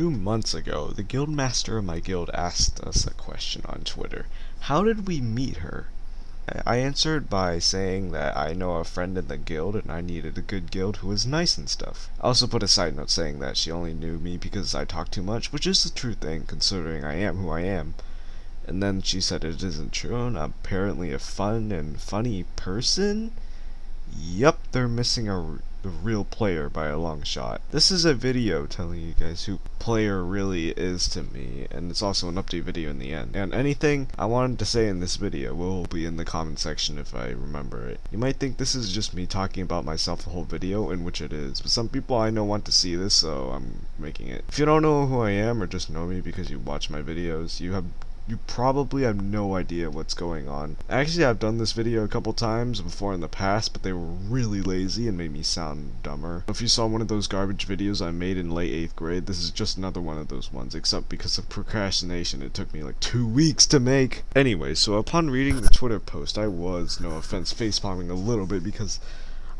Two months ago, the guildmaster of my guild asked us a question on Twitter. How did we meet her? I answered by saying that I know a friend in the guild and I needed a good guild who was nice and stuff. I also put a side note saying that she only knew me because I talk too much, which is the true thing considering I am who I am. And then she said it isn't true and I'm apparently a fun and funny person? Yup, they're missing a the real player by a long shot. This is a video telling you guys who player really is to me, and it's also an update video in the end. And anything I wanted to say in this video will be in the comment section if I remember it. You might think this is just me talking about myself the whole video, in which it is, but some people I know want to see this, so I'm making it. If you don't know who I am, or just know me because you watch my videos, you have you probably have no idea what's going on. Actually, I've done this video a couple times before in the past, but they were really lazy and made me sound dumber. If you saw one of those garbage videos I made in late 8th grade, this is just another one of those ones, except because of procrastination, it took me like two weeks to make. Anyway, so upon reading the Twitter post, I was, no offense, facepalming a little bit because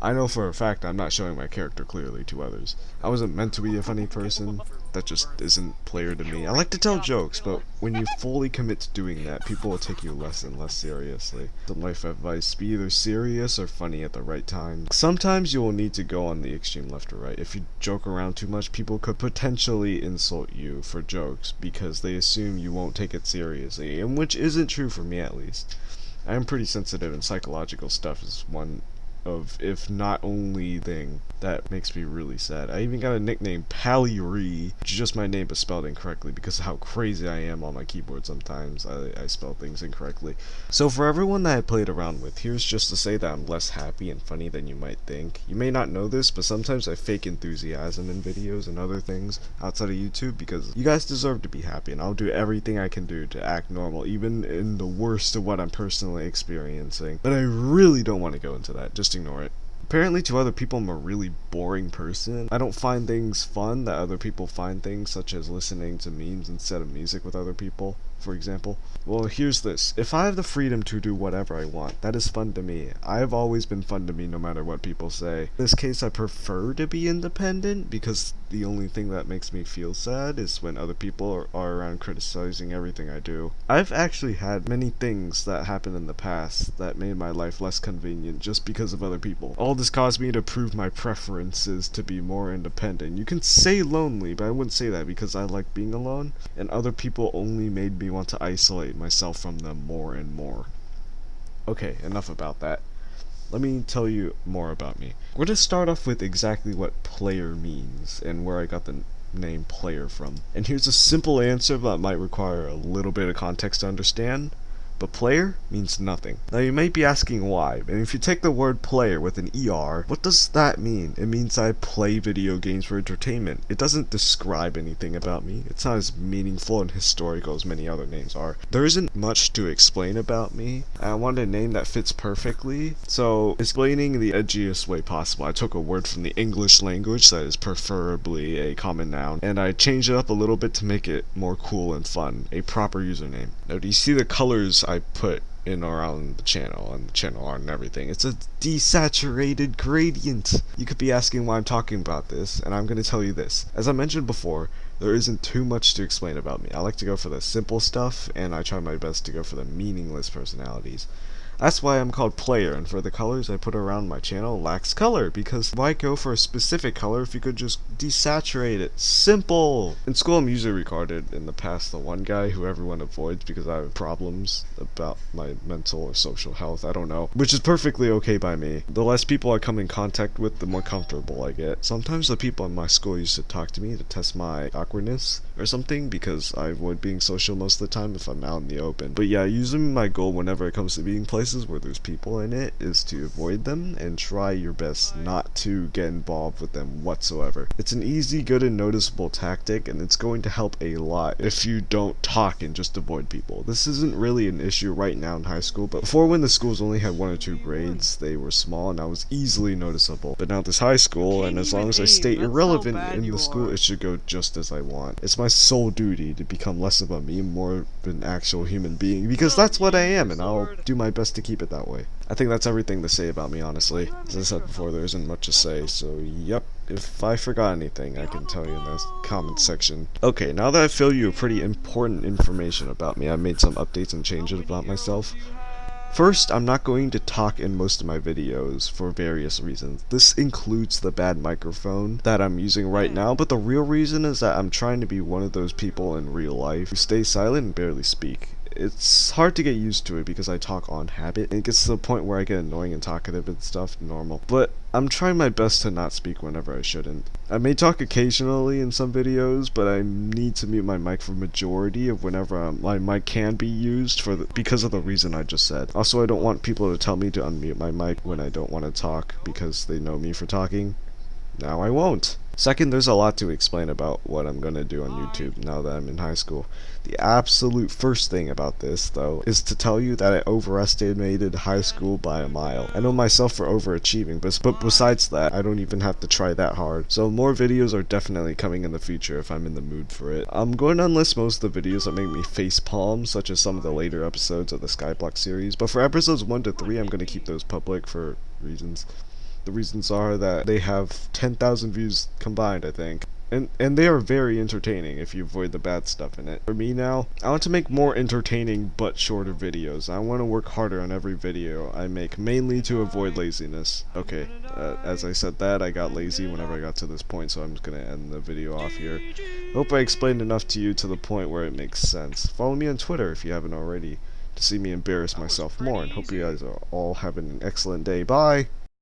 I know for a fact I'm not showing my character clearly to others. I wasn't meant to be a funny person. That just isn't player to me. I like to tell jokes, but when you fully commit to doing that, people will take you less and less seriously. The life advice, be either serious or funny at the right time. Sometimes you will need to go on the extreme left or right. If you joke around too much, people could potentially insult you for jokes because they assume you won't take it seriously, and which isn't true for me at least. I am pretty sensitive and psychological stuff is one of if not only thing that makes me really sad. I even got a nickname Pallyri, is just my name but spelled incorrectly because of how crazy I am on my keyboard sometimes. I, I spell things incorrectly. So for everyone that I played around with, here's just to say that I'm less happy and funny than you might think. You may not know this, but sometimes I fake enthusiasm in videos and other things outside of YouTube because you guys deserve to be happy and I'll do everything I can do to act normal, even in the worst of what I'm personally experiencing. But I really don't want to go into that. Just just ignore it. Apparently to other people I'm a really boring person. I don't find things fun that other people find things, such as listening to memes instead of music with other people for example. Well, here's this. If I have the freedom to do whatever I want, that is fun to me. I have always been fun to me no matter what people say. In this case, I prefer to be independent because the only thing that makes me feel sad is when other people are, are around criticizing everything I do. I've actually had many things that happened in the past that made my life less convenient just because of other people. All this caused me to prove my preferences to be more independent. You can say lonely, but I wouldn't say that because I like being alone, and other people only made me want to isolate myself from them more and more. Okay, enough about that. Let me tell you more about me. We're going to start off with exactly what player means and where I got the name player from. And here's a simple answer that might require a little bit of context to understand but player means nothing. Now you might be asking why, and if you take the word player with an ER, what does that mean? It means I play video games for entertainment. It doesn't describe anything about me. It's not as meaningful and historical as many other names are. There isn't much to explain about me. I wanted a name that fits perfectly, so explaining the edgiest way possible, I took a word from the English language that is preferably a common noun, and I changed it up a little bit to make it more cool and fun, a proper username. Now do you see the colors I put in around the channel and the channel art and everything. It's a desaturated gradient. You could be asking why I'm talking about this, and I'm going to tell you this. As I mentioned before, there isn't too much to explain about me. I like to go for the simple stuff, and I try my best to go for the meaningless personalities. That's why I'm called player, and for the colors I put around my channel lacks color, because why go for a specific color if you could just desaturate it? Simple! In school I'm usually regarded in the past the one guy who everyone avoids because I have problems about my mental or social health, I don't know. Which is perfectly okay by me. The less people I come in contact with, the more comfortable I get. Sometimes the people in my school used to talk to me to test my awkwardness or something, because I avoid being social most of the time if I'm out in the open. But yeah, usually my goal whenever it comes to being places places where there's people in it is to avoid them and try your best not to get involved with them whatsoever. It's an easy, good, and noticeable tactic, and it's going to help a lot if you don't talk and just avoid people. This isn't really an issue right now in high school, but before when the schools only had one or two grades, they were small and I was easily noticeable. But now this high school, and as long as I stay irrelevant in the school, it should go just as I want. It's my sole duty to become less of a meme, more of an actual human being, because that's what I am, and I'll do my best to keep it that way. I think that's everything to say about me, honestly. As I said before, there isn't much to say, so yep. If I forgot anything, I can tell you in the comment section. Okay, now that I've filled you with pretty important information about me, I made some updates and changes about myself. First, I'm not going to talk in most of my videos for various reasons. This includes the bad microphone that I'm using right now, but the real reason is that I'm trying to be one of those people in real life who stay silent and barely speak it's hard to get used to it because I talk on habit. It gets to the point where I get annoying and talkative and stuff, normal. But I'm trying my best to not speak whenever I shouldn't. I may talk occasionally in some videos, but I need to mute my mic for majority of whenever I'm, my mic can be used for the, because of the reason I just said. Also, I don't want people to tell me to unmute my mic when I don't want to talk because they know me for talking. Now I won't. Second, there's a lot to explain about what I'm going to do on YouTube now that I'm in high school. The absolute first thing about this, though, is to tell you that I overestimated high school by a mile. I know myself for overachieving, but, but besides that, I don't even have to try that hard. So more videos are definitely coming in the future if I'm in the mood for it. I'm going to unlist most of the videos that make me face palm, such as some of the later episodes of the Skyblock series, but for episodes 1 to 3, I'm going to keep those public for reasons. The reasons are that they have 10,000 views combined, I think. And, and they are very entertaining if you avoid the bad stuff in it. For me now, I want to make more entertaining but shorter videos. I want to work harder on every video I make, mainly to avoid laziness. Okay, uh, as I said that, I got lazy whenever I got to this point, so I'm just going to end the video off here. Hope I explained enough to you to the point where it makes sense. Follow me on Twitter if you haven't already to see me embarrass myself more, and hope you guys are all having an excellent day. Bye!